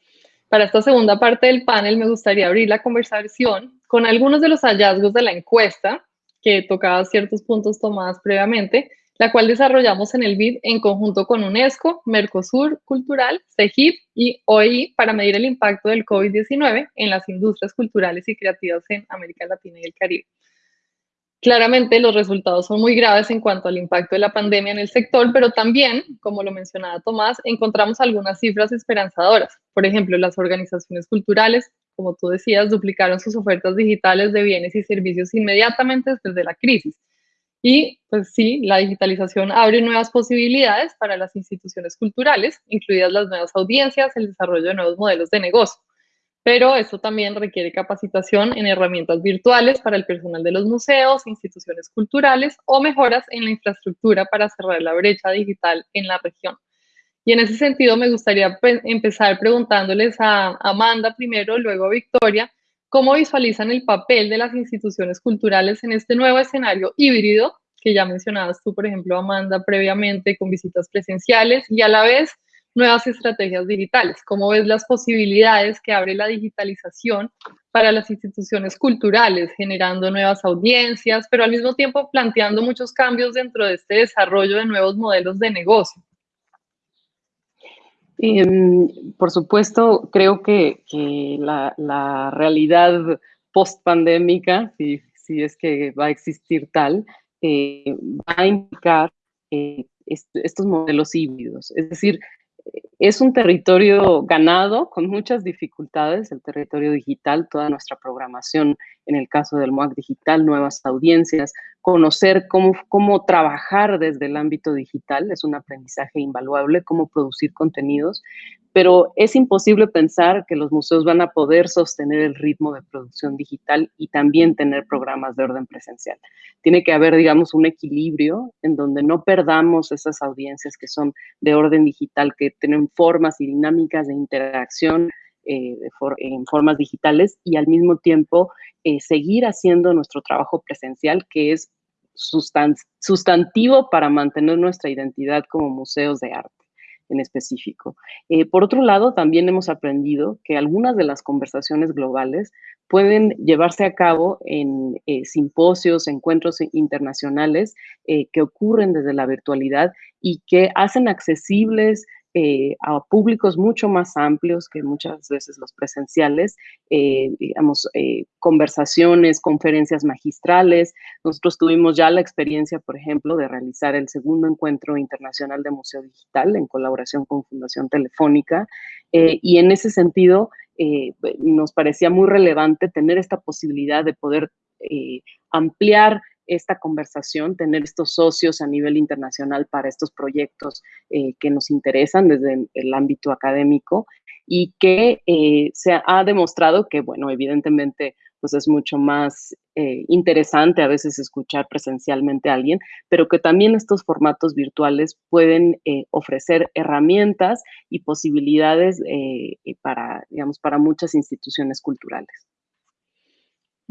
Speaker 1: Para esta segunda parte del panel me gustaría abrir la conversación con algunos de los hallazgos de la encuesta que tocaba ciertos puntos tomados previamente, la cual desarrollamos en el BID en conjunto con UNESCO, Mercosur Cultural, CEGIP y OEI para medir el impacto del COVID-19 en las industrias culturales y creativas en América Latina y el Caribe. Claramente los resultados son muy graves en cuanto al impacto de la pandemia en el sector, pero también, como lo mencionaba Tomás, encontramos algunas cifras esperanzadoras. Por ejemplo, las organizaciones culturales como tú decías, duplicaron sus ofertas digitales de bienes y servicios inmediatamente después de la crisis. Y pues sí, la digitalización abre nuevas posibilidades para las instituciones culturales, incluidas las nuevas audiencias, el desarrollo de nuevos modelos de negocio. Pero esto también requiere capacitación en herramientas virtuales para el personal de los museos, instituciones culturales o mejoras en la infraestructura para cerrar la brecha digital en la región. Y en ese sentido me gustaría empezar preguntándoles a Amanda primero, luego a Victoria, cómo visualizan el papel de las instituciones culturales en este nuevo escenario híbrido que ya mencionabas tú, por ejemplo, Amanda, previamente con visitas presenciales y a la vez nuevas estrategias digitales. ¿Cómo ves las posibilidades que abre la digitalización para las instituciones culturales, generando nuevas audiencias, pero al mismo tiempo planteando muchos cambios dentro de este desarrollo de nuevos modelos de negocio?
Speaker 2: Em, por supuesto, creo que, la, realidad post-pandémica, si, es que va a existir tal, eh, va a implicar eh, estos modelos híbridos. Es decir, es un territorio ganado con muchas dificultades, el territorio digital, toda nuestra programación, en el caso del MOAC digital, nuevas audiencias, conocer cómo, cómo trabajar desde el ámbito digital, es un aprendizaje invaluable, cómo producir contenidos, pero es imposible pensar que los museos van a poder sostener el ritmo de producción digital y también tener programas de orden presencial. Tiene que haber, digamos, un equilibrio en donde no perdamos esas audiencias que son de orden digital, que tienen formas y dinámicas de interacción eh, en formas digitales y al mismo tiempo eh, seguir haciendo nuestro trabajo presencial, que es sustantivo para mantener nuestra identidad como museos de arte en específico. Eh, por otro lado, también hemos aprendido que algunas de las conversaciones globales pueden llevarse a cabo en eh, simposios, encuentros internacionales eh, que ocurren desde la virtualidad y que hacen accesibles eh, a públicos mucho más amplios que muchas veces los presenciales, eh, digamos, eh, conversaciones, conferencias magistrales. Nosotros tuvimos ya la experiencia, por ejemplo, de realizar el segundo encuentro internacional de Museo Digital en colaboración con Fundación Telefónica y en ese sentido nos parecía muy relevante tener esta posibilidad de poder ampliar esta conversación, tener estos socios a nivel internacional para estos proyectos eh, que nos interesan desde el ámbito académico y que eh, se ha demostrado que, bueno, evidentemente, pues es mucho más eh, interesante a veces escuchar presencialmente a alguien, pero que también estos formatos virtuales pueden ofrecer herramientas y posibilidades para, digamos, para muchas instituciones culturales.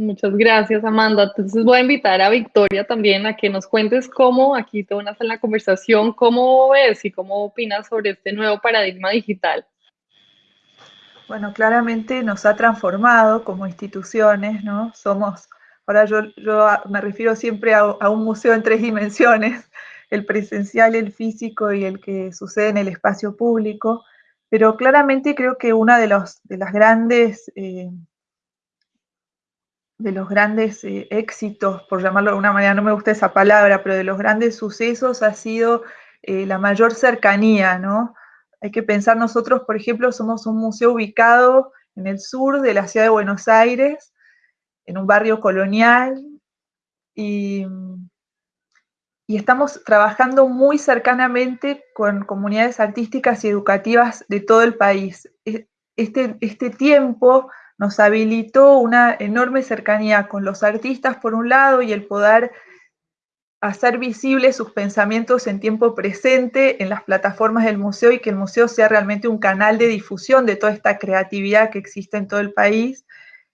Speaker 1: Muchas gracias, Amanda. Entonces voy a invitar a Victoria también a que nos cuentes cómo, aquí te unas en la conversación, cómo ves y cómo opinas sobre este nuevo paradigma digital.
Speaker 4: Bueno, claramente nos ha transformado como instituciones, ¿no? Somos, ahora yo, yo me refiero siempre a, un museo en tres dimensiones, el presencial, el físico y el que sucede en el espacio público, pero claramente creo que una de, los, de las grandes... Eh, de los grandes eh, éxitos, por llamarlo de alguna manera, no me gusta esa palabra, pero de los grandes sucesos ha sido eh, la mayor cercanía, ¿no? Hay que pensar nosotros, por ejemplo, somos un museo ubicado en el sur de la ciudad de Buenos Aires, en un barrio colonial, y, y estamos trabajando muy cercanamente con comunidades artísticas y educativas de todo el país. Este, este tiempo nos habilitó una enorme cercanía con los artistas por un lado y el poder hacer visibles sus pensamientos en tiempo presente en las plataformas del museo y que el museo sea realmente un canal de difusión de toda esta creatividad que existe en todo el país.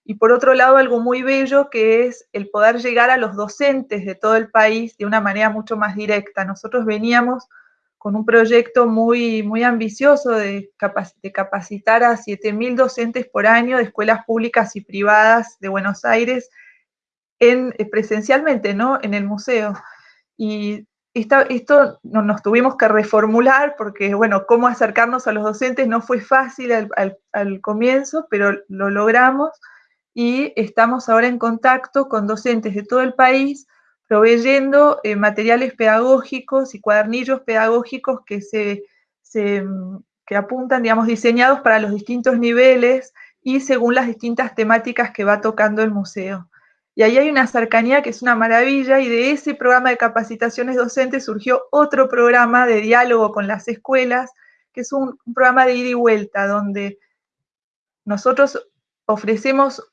Speaker 4: Y por otro lado, algo muy bello que es el poder llegar a los docentes de todo el país de una manera mucho más directa. Nosotros veníamos con un proyecto muy, muy ambicioso de, capacitar a 7.000 docentes por año de escuelas públicas y privadas de Buenos Aires en, presencialmente, ¿no? En el museo. Y esto nos tuvimos que reformular porque, bueno, cómo acercarnos a los docentes no fue fácil al, comienzo, pero lo logramos y estamos ahora en contacto con docentes de todo el país proveyendo eh, materiales pedagógicos y cuadernillos pedagógicos que, se, que apuntan, digamos, diseñados para los distintos niveles y según las distintas temáticas que va tocando el museo. Y ahí hay una cercanía que es una maravilla y de ese programa de capacitaciones docentes surgió otro programa de diálogo con las escuelas, que es un, programa de ida y vuelta, donde nosotros ofrecemos,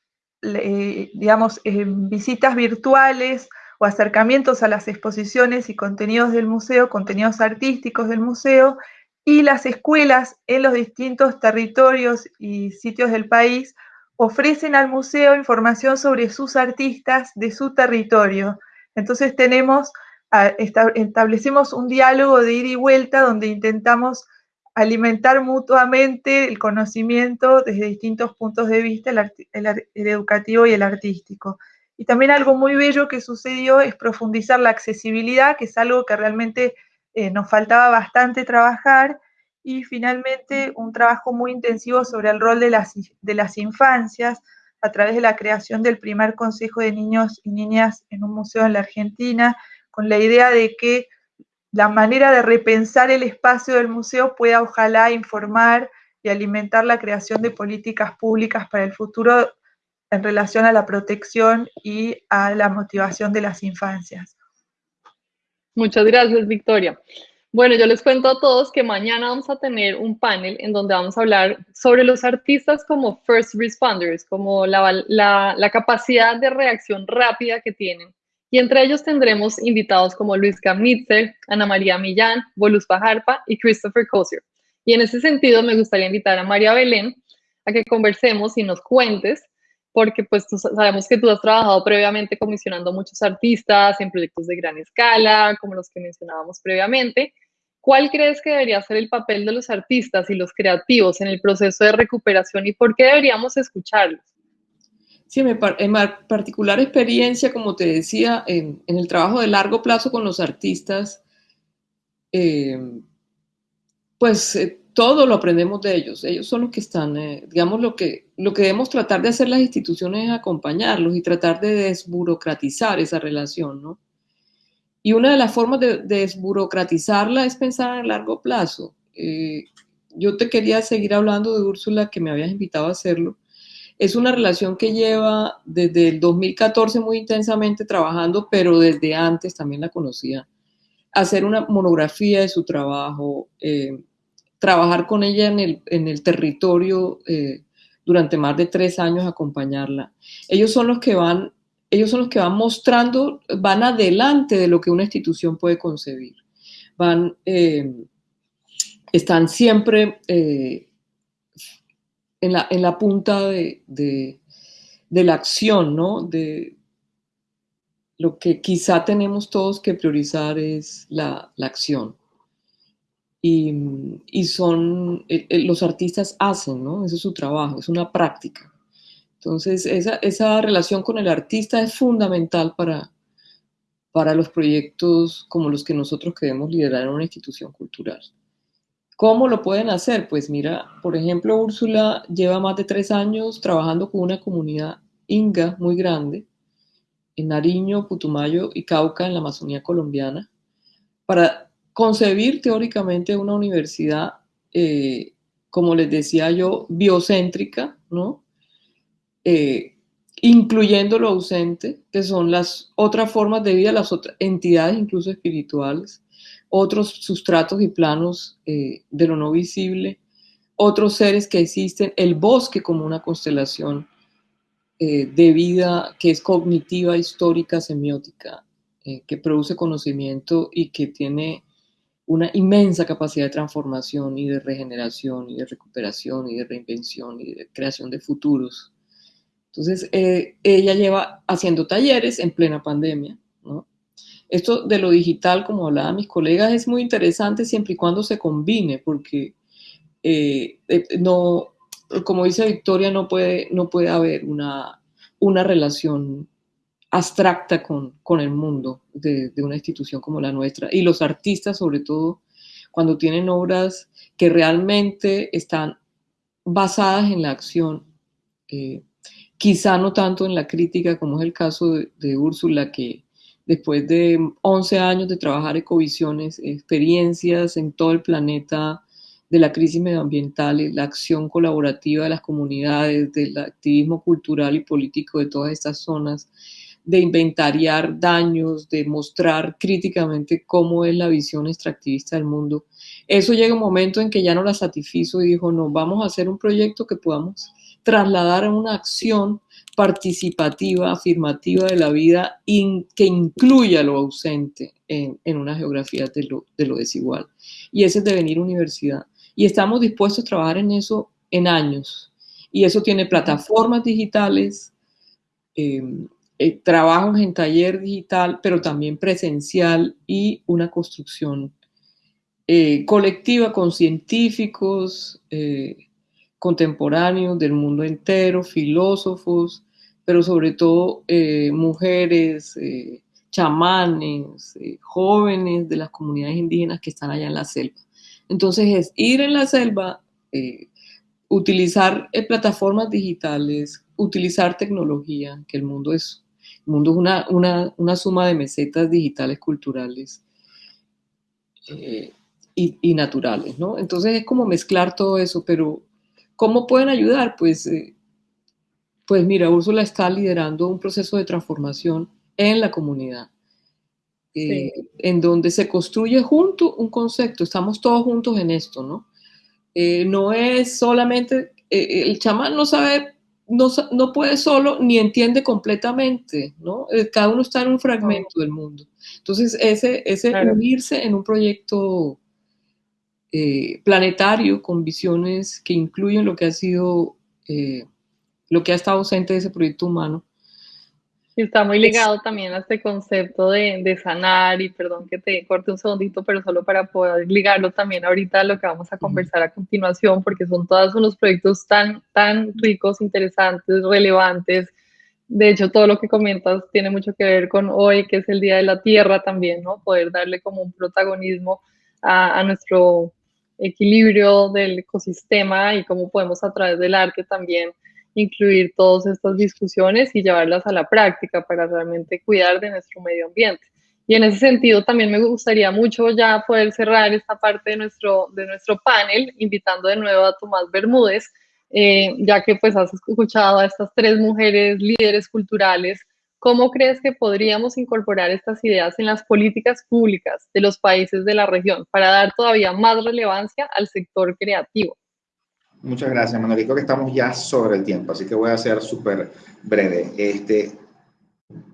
Speaker 4: digamos, eh, visitas virtuales o acercamientos a las exposiciones y contenidos del museo, contenidos artísticos del museo, y las escuelas en los distintos territorios y sitios del país ofrecen al museo información sobre sus artistas de su territorio. Entonces tenemos, establecemos un diálogo de ida y vuelta donde intentamos alimentar mutuamente el conocimiento desde distintos puntos de vista, el, educativo y el artístico. Y también algo muy bello que sucedió es profundizar la accesibilidad, que es algo que realmente eh, nos faltaba bastante trabajar. Y finalmente un trabajo muy intensivo sobre el rol de las, de las infancias a través de la creación del primer Consejo de Niños y Niñas en un museo en la Argentina, con la idea de que la manera de repensar el espacio del museo pueda ojalá informar y alimentar la creación de políticas públicas para el futuro en relación a la protección y a la motivación de las infancias.
Speaker 1: Muchas gracias, Victoria. Bueno, yo les cuento a todos que mañana vamos a tener un panel en donde vamos a hablar sobre los artistas como first responders, como la, capacidad de reacción rápida que tienen. Y entre ellos tendremos invitados como Luis Kamitzer, Ana María Millán, Bolus Pajarpa y Christopher Kosier. Y en ese sentido me gustaría invitar a María Belén a que conversemos y nos cuentes, porque pues sabemos que tú has trabajado previamente comisionando muchos artistas en proyectos de gran escala, como los que mencionábamos previamente, ¿Cuál crees que debería ser el papel de los artistas y los creativos en el proceso de recuperación y por qué deberíamos escucharlos?
Speaker 3: Sí, en mi particular experiencia, como te decía, en, el trabajo de largo plazo con los artistas, eh, pues eh, todo lo aprendemos de ellos. Ellos son los que están, eh, digamos, lo que, lo que debemos tratar de hacer las instituciones es acompañarlos y tratar de desburocratizar esa relación, ¿no? Y una de las formas de, desburocratizarla es pensar a largo plazo. Eh, yo te quería seguir hablando de Úrsula, que me habías invitado a hacerlo. Es una relación que lleva desde el 2014 muy intensamente trabajando, pero desde antes también la conocía. Hacer una monografía de su trabajo, eh, trabajar con ella en el, en el territorio eh, durante más de tres años, acompañarla. Ellos son los que van ellos son los que van mostrando, van adelante de lo que una institución puede concebir. Van, eh, están siempre eh, en, la, punta de, la acción, ¿no? De, lo que quizá tenemos todos que priorizar es la, acción. Y, son, eh, los artistas hacen, ¿no? Ese es su trabajo, es una práctica. Entonces, esa, relación con el artista es fundamental para, para los proyectos como los que nosotros queremos liderar en una institución cultural. ¿Cómo lo pueden hacer? Pues mira, por ejemplo, Úrsula lleva más de tres años trabajando con una comunidad inga muy grande en Nariño, Putumayo y Cauca, en la Amazonía colombiana, para concebir teóricamente una universidad eh, como les decía yo, biocéntrica, ¿no? Eh, incluyendo lo ausente, que son las otras formas de vida, las otras entidades incluso espirituales, otros sustratos y planos eh, de lo no visible, otros seres que existen, el bosque como una constelación de vida que es cognitiva, histórica, semiótica, que produce conocimiento y que tiene una inmensa capacidad de transformación y de regeneración y de recuperación y de reinvención y de creación de futuros. Entonces, eh, ella lleva haciendo talleres en plena pandemia. ¿no? Esto de lo digital, como hablaban mis colegas, es muy interesante siempre y cuando se combine, porque eh, eh, no, como dice Victoria, no puede, no puede haber una, una relación abstracta con, con el mundo de, de, una institución como la nuestra. Y los artistas, sobre todo, cuando tienen obras que realmente están basadas en la acción, eh, quizá no tanto en la crítica, como es el caso de, Úrsula, que después de 11 años de trabajar ecovisiones, experiencias en todo el planeta de la crisis medioambiental la acción colaborativa de las comunidades, del activismo cultural y político de todas estas zonas, de inventariar daños, de mostrar críticamente cómo es la visión extractivista del mundo. Eso llega un momento en que ya no la satisfizo y dijo, no, vamos a hacer un proyecto que podamos trasladar a una acción participativa, afirmativa de la vida que incluya lo ausente en, una geografía de lo, desigual. Y ese es devenir universidad. Y estamos dispuestos a trabajar en eso en años. Y eso tiene plataformas digitales, em, eh, trabajos en taller digital, pero también presencial y una construcción eh, colectiva con científicos, eh, contemporáneos del mundo entero, filósofos, pero sobre todo mujeres, chamanes, jóvenes de las comunidades indígenas que están allá en la selva. Entonces es ir en la selva, utilizar plataformas digitales, utilizar tecnología, que el mundo es, el mundo es una, una, una suma de mesetas digitales culturales y, y, naturales, ¿no? Entonces es como mezclar todo eso, pero ¿Cómo pueden ayudar? Pues, eh, pues mira, Úrsula está liderando un proceso de transformación en la comunidad, eh, en donde se construye junto un concepto, estamos todos juntos en esto, ¿no? Eh, no es solamente, el chamán no sabe, no, no, puede solo ni entiende completamente, ¿no? cada uno está en un fragmento del mundo. Entonces, ese, ese unirse en un proyecto eh, planetario con visiones que incluyen lo que ha sido, eh, lo que ha estado ausente de ese proyecto humano.
Speaker 1: Está muy ligado también a este concepto de, de, sanar y perdón que te corte un segundito, pero solo para poder ligarlo también ahorita a lo que vamos a conversar a continuación, porque son todos unos proyectos tan, tan ricos, interesantes, relevantes. De hecho, todo lo que comentas tiene mucho que ver con hoy, que es el Día de la Tierra también, ¿no? Poder darle como un protagonismo a, a nuestro equilibrio del ecosistema y cómo podemos a través del arte también incluir todas estas discusiones y llevarlas a la práctica para realmente cuidar de nuestro medio ambiente. Y en ese sentido también me gustaría mucho ya poder cerrar esta parte de nuestro, de nuestro panel, invitando de nuevo a Tomás Bermúdez, eh, ya que pues has escuchado a estas tres mujeres líderes culturales ¿Cómo crees que podríamos incorporar estas ideas en las políticas públicas de los países de la región para dar todavía más relevancia al sector creativo?
Speaker 5: Muchas gracias, Manuel. Creo que estamos ya sobre el tiempo, así que voy a ser súper breve. Este,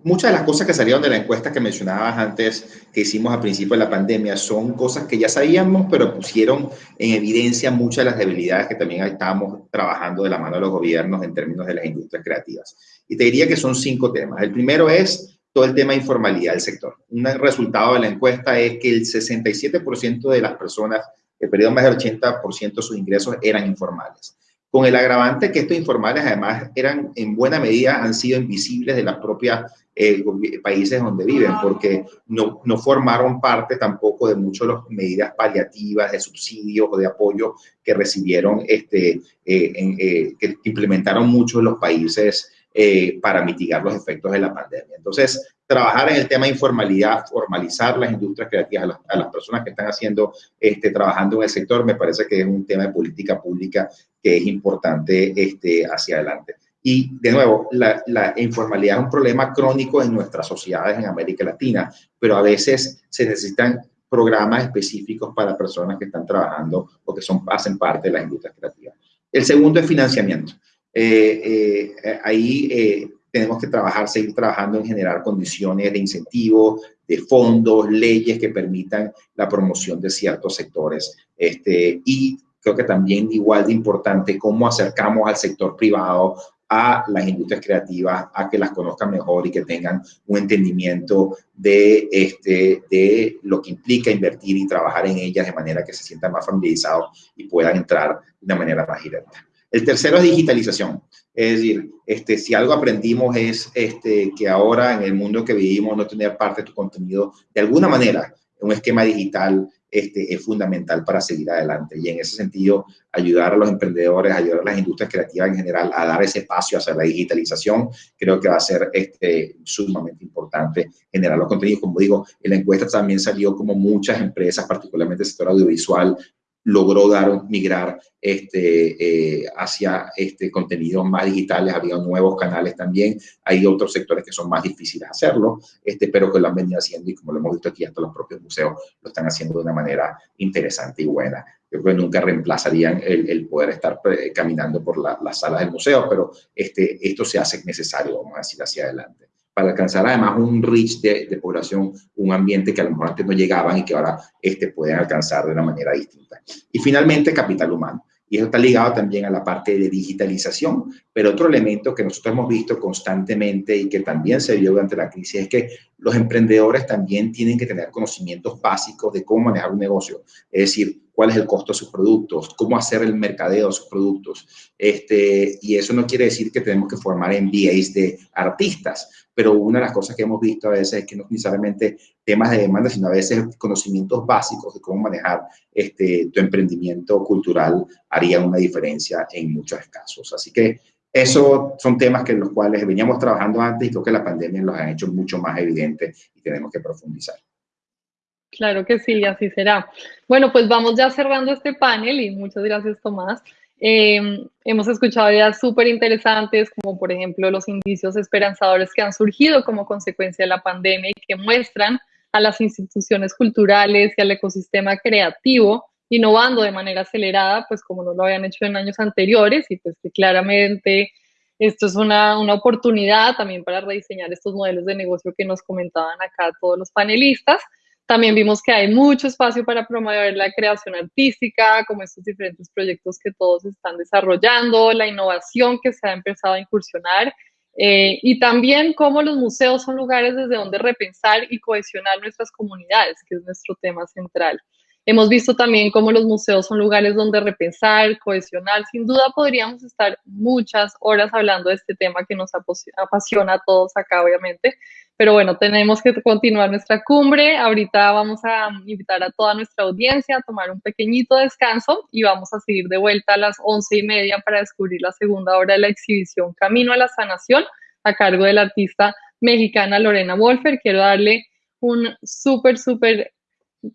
Speaker 5: Muchas de las cosas que salieron de la encuesta que mencionabas antes, que hicimos al principio de la pandemia, son cosas que ya sabíamos, pero pusieron en evidencia muchas de las debilidades que también estábamos trabajando de la mano de los gobiernos en términos de las industrias creativas. Y te diría que son cinco temas. El primero es todo el tema de informalidad del sector. Un resultado de la encuesta es que el 67% de las personas, el periodo más del 80% de sus ingresos eran informales. Con el agravante que estos informales además eran en buena medida han sido invisibles de las propias eh, países donde viven, porque no, no, formaron parte tampoco de muchas de las medidas paliativas, de subsidios o de apoyo que recibieron, este, eh, eh, que implementaron muchos de los países eh, para mitigar los efectos de la pandemia. Entonces, trabajar en el tema de informalidad, formalizar las industrias creativas a las, personas que están haciendo, este, trabajando en el sector, me parece que es un tema de política pública que es importante este, hacia adelante. Y de nuevo, la, informalidad es un problema crónico en nuestras sociedades en América Latina, pero a veces se necesitan programas específicos para personas que están trabajando o que son, hacen parte de las industrias creativas. El segundo es financiamiento. Eh, eh, ahí eh, tenemos que trabajar, seguir trabajando en generar condiciones de incentivo, de fondos, leyes que permitan la promoción de ciertos sectores. Este, y creo que también igual de importante cómo acercamos al sector privado a las industrias creativas, a que las conozcan mejor y que tengan un entendimiento de, este, de lo que implica invertir y trabajar en ellas de manera que se sientan más familiarizados y puedan entrar de una manera más directa. El tercero es digitalización. Es decir, este, si algo aprendimos es este, que ahora en el mundo que vivimos no tener parte de tu contenido de alguna manera un esquema digital este, es fundamental para seguir adelante. Y en ese sentido, ayudar a los emprendedores, ayudar a las industrias creativas en general a dar ese espacio hacia la digitalización, creo que va a ser este, sumamente importante generar los contenidos. Como digo, en la encuesta también salió como muchas empresas, particularmente el sector audiovisual, logró dar, migrar este, eh, hacia este, contenidos más digitales, había nuevos canales también, hay otros sectores que son más difíciles de hacerlo, este, pero que lo han venido haciendo y como lo hemos visto aquí, hasta los propios museos lo están haciendo de una manera interesante y buena. Yo creo que nunca reemplazarían el, el poder estar eh, caminando por las salas del museo, pero este, esto se hace necesario, vamos a decir, hacia adelante para alcanzar además un reach de, población, un ambiente que a lo mejor antes no llegaban y que ahora este, pueden alcanzar de una manera distinta. Y finalmente, capital humano. Y eso está ligado también a la parte de digitalización. Pero otro elemento que nosotros hemos visto constantemente y que también se vio durante la crisis es que los emprendedores también tienen que tener conocimientos básicos de cómo manejar un negocio. Es decir, cuál es el costo de sus productos, cómo hacer el mercadeo de sus productos. Este, y eso no quiere decir que tenemos que formar MBAs de artistas, pero una de las cosas que hemos visto a veces es que no necesariamente temas de demanda, sino a veces conocimientos básicos de cómo manejar este, tu emprendimiento cultural harían una diferencia en muchos casos. Así que esos son temas que los cuales veníamos trabajando antes y creo que la pandemia los ha hecho mucho más evidentes y tenemos que profundizar.
Speaker 1: Claro que sí, así será. Bueno, pues vamos ya cerrando este panel y muchas gracias, Tomás. Em, hemos escuchado ideas súper interesantes, como por ejemplo los indicios esperanzadores que han surgido como consecuencia de la pandemia y que muestran a las instituciones culturales y al ecosistema creativo innovando de manera acelerada, pues como no lo habían hecho en años anteriores y pues que claramente esto es una, una oportunidad también para rediseñar estos modelos de negocio que nos comentaban acá todos los panelistas. También vimos que hay mucho espacio para promover la creación artística, como estos diferentes proyectos que todos están desarrollando, la innovación que se ha empezado a incursionar eh, y también cómo los museos son lugares desde donde repensar y cohesionar nuestras comunidades, que es nuestro tema central. Hemos visto también cómo los museos son lugares donde repensar, cohesionar. Sin duda podríamos estar muchas horas hablando de este tema que nos apasiona a todos acá, obviamente. Pero bueno, tenemos que continuar nuestra cumbre. Ahorita vamos a invitar a toda nuestra audiencia a tomar un pequeñito descanso y vamos a seguir de vuelta a las once y media para descubrir la segunda hora de la exhibición Camino a la Sanación a cargo de la artista mexicana Lorena Wolfer. Quiero darle un súper, súper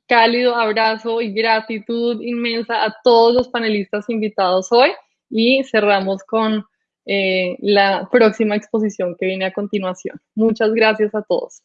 Speaker 1: cálido abrazo y gratitud inmensa a todos los panelistas invitados hoy y cerramos con eh, la próxima exposición que viene a continuación. Muchas gracias a todos.